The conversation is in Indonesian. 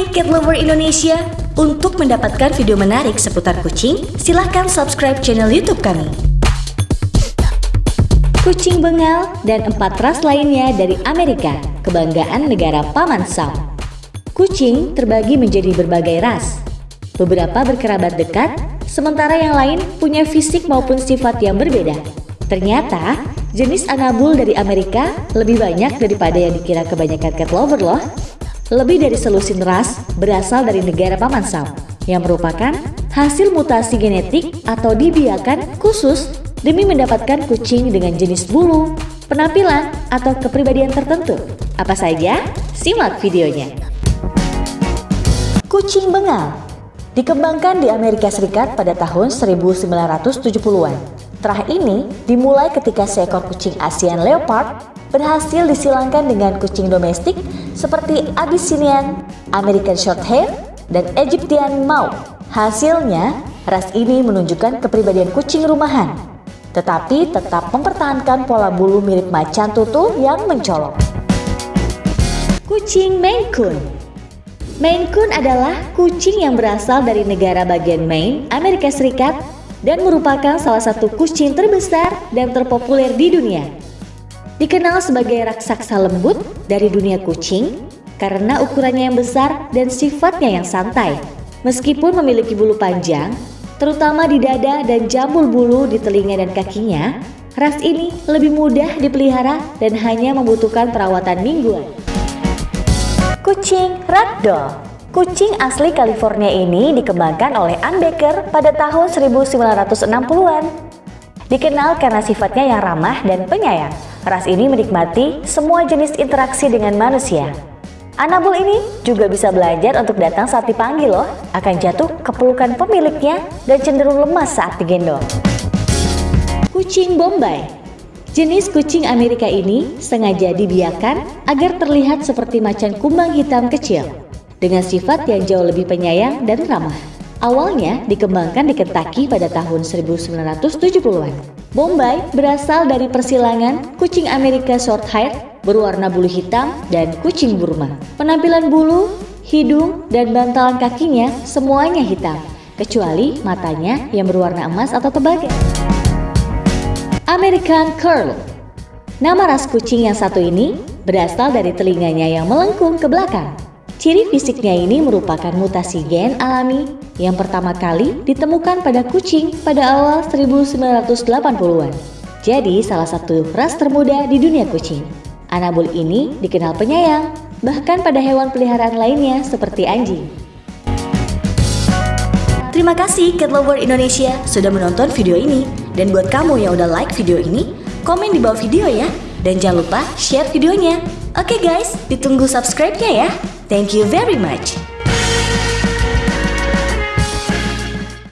Hai Cat Lover Indonesia, untuk mendapatkan video menarik seputar kucing, silahkan subscribe channel YouTube kami. Kucing Bengal dan empat ras lainnya dari Amerika, kebanggaan negara Paman Sam. Kucing terbagi menjadi berbagai ras. Beberapa berkerabat dekat, sementara yang lain punya fisik maupun sifat yang berbeda. Ternyata, jenis Anabul dari Amerika lebih banyak daripada yang dikira kebanyakan cat lover loh. Lebih dari selusin ras berasal dari negara Paman Sam, yang merupakan hasil mutasi genetik atau dibiarkan khusus demi mendapatkan kucing dengan jenis bulu, penampilan, atau kepribadian tertentu. Apa saja? Simak videonya. Kucing Bengal dikembangkan di Amerika Serikat pada tahun 1970-an. Terah ini dimulai ketika seekor kucing Asian Leopard berhasil disilangkan dengan kucing domestik seperti Abyssinian, American Shorthair, dan Egyptian Mau. Hasilnya, ras ini menunjukkan kepribadian kucing rumahan, tetapi tetap mempertahankan pola bulu mirip macan tutul yang mencolok. Kucing Maine Coon Maine Coon adalah kucing yang berasal dari negara bagian Maine, Amerika Serikat, dan merupakan salah satu kucing terbesar dan terpopuler di dunia. Dikenal sebagai raksasa lembut dari dunia kucing karena ukurannya yang besar dan sifatnya yang santai. Meskipun memiliki bulu panjang, terutama di dada dan jambul bulu di telinga dan kakinya, ras ini lebih mudah dipelihara dan hanya membutuhkan perawatan mingguan. Kucing Ragdoll Kucing asli California ini dikembangkan oleh Ann Baker pada tahun 1960-an. Dikenal karena sifatnya yang ramah dan penyayang. Ras ini menikmati semua jenis interaksi dengan manusia. Anabul ini juga bisa belajar untuk datang saat dipanggil loh, akan jatuh ke pelukan pemiliknya dan cenderung lemas saat digendong. Kucing Bombay Jenis kucing Amerika ini sengaja dibiarkan agar terlihat seperti macan kumbang hitam kecil dengan sifat yang jauh lebih penyayang dan ramah. Awalnya dikembangkan di Kentucky pada tahun 1970-an. Bombay berasal dari persilangan kucing Amerika Shorthair berwarna bulu hitam dan kucing Burma. Penampilan bulu, hidung, dan bantalan kakinya semuanya hitam, kecuali matanya yang berwarna emas atau tembaga. American Curl Nama ras kucing yang satu ini berasal dari telinganya yang melengkung ke belakang. Ciri fisiknya ini merupakan mutasi gen alami yang pertama kali ditemukan pada kucing pada awal 1980-an. Jadi salah satu ras termuda di dunia kucing. Anabul ini dikenal penyayang, bahkan pada hewan peliharaan lainnya seperti anjing. Terima kasih Cat Lover Indonesia sudah menonton video ini. Dan buat kamu yang udah like video ini, komen di bawah video ya. Dan jangan lupa share videonya. Oke guys, ditunggu subscribe-nya ya. Thank you very much.